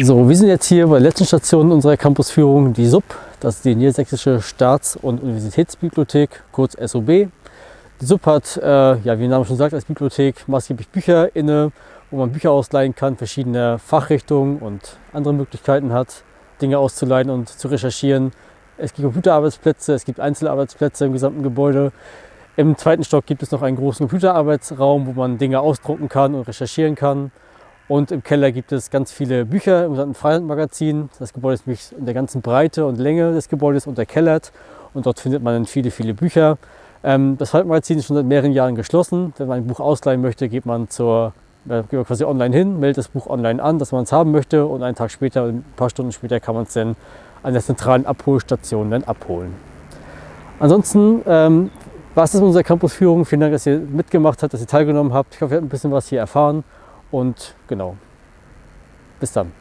So, wir sind jetzt hier bei der letzten Station unserer Campusführung, die SUB. Das ist die Niedersächsische Staats- und Universitätsbibliothek, kurz SOB. Die SUB hat, äh, ja, wie der Name schon sagt, als Bibliothek maßgeblich Bücher inne, wo man Bücher ausleihen kann, verschiedene Fachrichtungen und andere Möglichkeiten hat, Dinge auszuleihen und zu recherchieren. Es gibt Computerarbeitsplätze, es gibt Einzelarbeitsplätze im gesamten Gebäude. Im zweiten Stock gibt es noch einen großen Computerarbeitsraum, wo man Dinge ausdrucken kann und recherchieren kann. Und im Keller gibt es ganz viele Bücher im gesamten Freilandmagazin. Das Gebäude ist nämlich in der ganzen Breite und Länge des Gebäudes unterkellert und dort findet man dann viele, viele Bücher. Ähm, das Freilandmagazin ist schon seit mehreren Jahren geschlossen. Wenn man ein Buch ausleihen möchte, geht man, zur, äh, geht man quasi online hin, meldet das Buch online an, dass man es haben möchte und einen Tag später, ein paar Stunden später kann man es dann an der zentralen Abholstation dann abholen. Ansonsten ähm, war es das mit unserer Campusführung. Vielen Dank, dass ihr mitgemacht habt, dass ihr teilgenommen habt. Ich hoffe, ihr habt ein bisschen was hier erfahren und genau, bis dann.